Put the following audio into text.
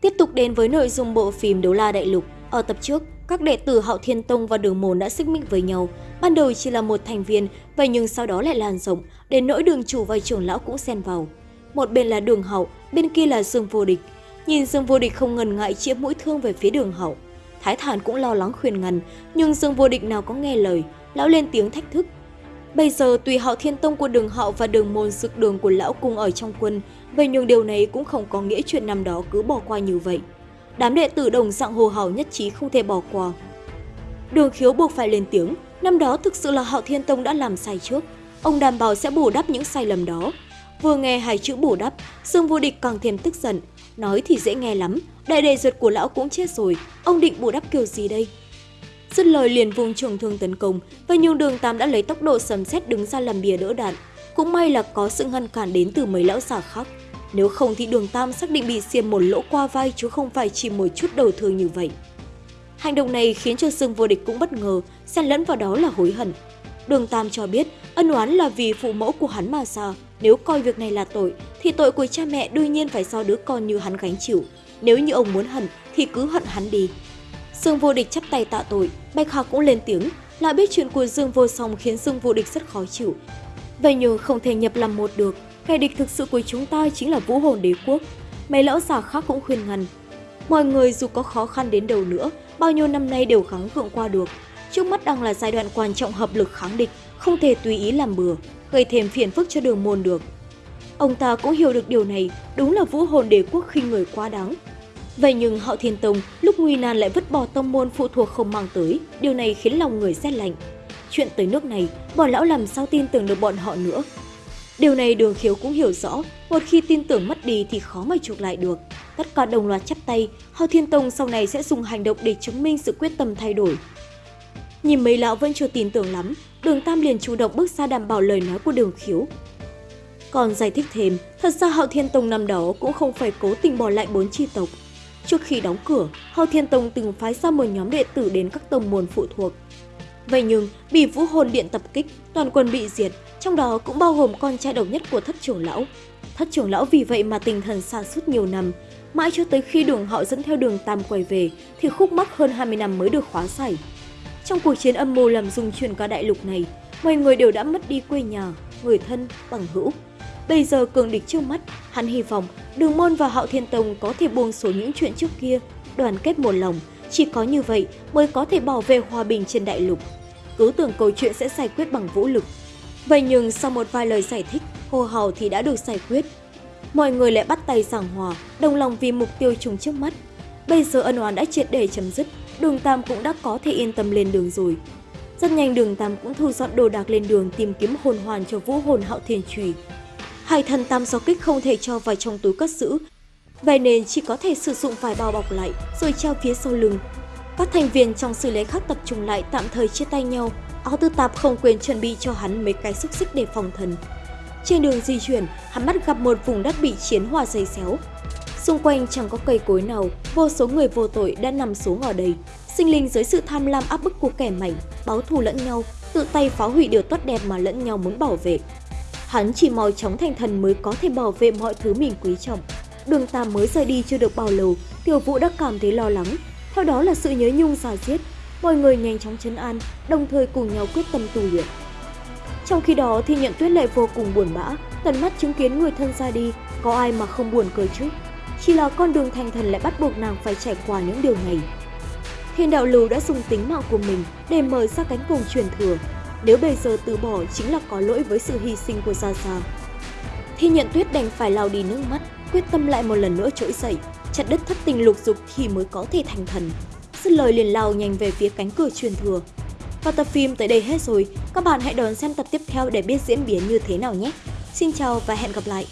Tiếp tục đến với nội dung bộ phim Đấu La Đại Lục. Ở tập trước, các đệ tử Hạo Thiên Tông và Đường Môn đã xích mích với nhau. Ban đầu chỉ là một thành viên, vậy nhưng sau đó lại lan rộng, đến nỗi đường chủ và trưởng lão cũng xen vào. Một bên là Đường hậu bên kia là Dương Vô Địch. Nhìn Dương Vô Địch không ngần ngại chĩa mũi thương về phía Đường hậu Thái Thản cũng lo lắng khuyên ngăn, nhưng Dương Vô Địch nào có nghe lời, lão lên tiếng thách thức. Bây giờ tùy họ Thiên Tông của Đường hậu và Đường Môn sực đường của lão cùng ở trong quân, vậy nhưng điều này cũng không có nghĩa chuyện năm đó cứ bỏ qua như vậy. Đám đệ tử đồng dạng hồ hào nhất trí không thể bỏ qua. Đường khiếu buộc phải lên tiếng, năm đó thực sự là họ Thiên Tông đã làm sai trước, ông đảm bảo sẽ bù đắp những sai lầm đó. Vừa nghe hai chữ bù đắp, Dương Vô Địch càng thêm tức giận, nói thì dễ nghe lắm, đại đệ ruột của lão cũng chết rồi, ông định bù đắp kiểu gì đây? Dứt lời liền vùng trường thương tấn công, và nhưng đường Tam đã lấy tốc độ sấm sét đứng ra làm bìa đỡ đạn. Cũng may là có sự ngăn cản đến từ mấy lão già khác. Nếu không thì đường Tam xác định bị xiêm một lỗ qua vai chứ không phải chỉ một chút đầu thương như vậy. Hành động này khiến cho Dương vô địch cũng bất ngờ, xen lẫn vào đó là hối hận. Đường Tam cho biết ân oán là vì phụ mẫu của hắn mà ra. Nếu coi việc này là tội, thì tội của cha mẹ đương nhiên phải do đứa con như hắn gánh chịu. Nếu như ông muốn hận thì cứ hận hắn đi. Dương vô địch chắp tay tạ tội, Bạch Hạc cũng lên tiếng, lại biết chuyện của Dương vô song khiến Dương vô địch rất khó chịu. Vậy nhưng không thể nhập làm một được, kẻ địch thực sự của chúng ta chính là vũ hồn đế quốc. Mấy lão già khác cũng khuyên ngăn. Mọi người dù có khó khăn đến đâu nữa, bao nhiêu năm nay đều gắng gượng qua được. Trước mắt đang là giai đoạn quan trọng hợp lực kháng địch, không thể tùy ý làm bừa, gây thêm phiền phức cho đường môn được. Ông ta cũng hiểu được điều này, đúng là vũ hồn đế quốc khinh người quá đáng, Vậy nhưng họ Thiên Tông lúc nguy nan lại vứt bỏ tông môn phụ thuộc không mang tới, điều này khiến lòng người rét lạnh. Chuyện tới nước này, bọn lão làm sao tin tưởng được bọn họ nữa. Điều này đường khiếu cũng hiểu rõ, một khi tin tưởng mất đi thì khó mà chuộc lại được. Tất cả đồng loạt chắp tay, họ Thiên Tông sau này sẽ dùng hành động để chứng minh sự quyết tâm thay đổi. Nhìn mấy lão vẫn chưa tin tưởng lắm, đường Tam liền chủ động bước ra đảm bảo lời nói của đường khiếu. Còn giải thích thêm, thật ra Hạo Thiên Tông năm đó cũng không phải cố tình bỏ lại bốn chi tộc, Trước khi đóng cửa, Hậu Thiên Tông từng phái ra một nhóm đệ tử đến các tông môn phụ thuộc. Vậy nhưng, bị vũ hồn điện tập kích, toàn quân bị diệt, trong đó cũng bao gồm con trai độc nhất của thất trưởng lão. Thất trưởng lão vì vậy mà tinh thần xa suốt nhiều năm, mãi cho tới khi đường họ dẫn theo đường Tam quay về thì khúc mắc hơn 20 năm mới được khóa giải. Trong cuộc chiến âm mưu làm dung chuyển cả đại lục này, mọi người đều đã mất đi quê nhà, người thân, bằng hữu. Bây giờ cường địch trước mắt, hắn hy vọng Đường Môn và Hạo Thiên Tông có thể buông xuống những chuyện trước kia, đoàn kết một lòng. Chỉ có như vậy mới có thể bảo vệ hòa bình trên đại lục. Cứ tưởng câu chuyện sẽ giải quyết bằng vũ lực. Vậy nhưng sau một vài lời giải thích, hô hào thì đã được giải quyết. Mọi người lại bắt tay giảng hòa, đồng lòng vì mục tiêu chung trước mắt. Bây giờ ân oán đã triệt để chấm dứt, đường Tam cũng đã có thể yên tâm lên đường rồi. Rất nhanh đường Tam cũng thu dọn đồ đạc lên đường tìm kiếm hồn hoàn cho vũ hồn hạo thiên trùy. Hai thần tam gió kích không thể cho vào trong túi cất giữ, vậy nên chỉ có thể sử dụng vài bao bọc lại rồi treo phía sau lưng. Các thành viên trong xử lý khác tập trung lại tạm thời chia tay nhau, áo tư tạp không quên chuẩn bị cho hắn mấy cái xúc xích để phòng thần. Trên đường di chuyển, hắn bắt gặp một vùng đất bị chiến hòa dày xéo. Xung quanh chẳng có cây cối nào, vô số người vô tội đã nằm xuống ở đây. Sinh linh dưới sự tham lam áp bức của kẻ mạnh, báo thù lẫn nhau, tự tay phá hủy điều tốt đẹp mà lẫn nhau muốn bảo vệ. Hắn chỉ mau chóng thành thần mới có thể bảo vệ mọi thứ mình quý trọng. Đường Tam mới rời đi chưa được bao lâu, Tiểu Vũ đã cảm thấy lo lắng. Theo đó là sự nhớ nhung giả giết. Mọi người nhanh chóng chấn an, đồng thời cùng nhau quyết tâm tu luyện. Trong khi đó thì nhận tuyết lại vô cùng buồn bã, tận mắt chứng kiến người thân ra đi, có ai mà không buồn cười chứ. Chỉ là con đường thành thần lại bắt buộc nàng phải trải qua những điều này. Thiên đạo lưu đã dùng tính mạng của mình để mở ra cánh cổng truyền thừa, nếu bây giờ từ bỏ chính là có lỗi với sự hy sinh của Gia Gia. Thi nhận tuyết đành phải lau đi nước mắt, quyết tâm lại một lần nữa trỗi dậy, chặt đứt thất tình lục dục thì mới có thể thành thần. Dứt lời liền lao nhanh về phía cánh cửa truyền thừa. Và tập phim tới đây hết rồi, các bạn hãy đón xem tập tiếp theo để biết diễn biến như thế nào nhé. Xin chào và hẹn gặp lại!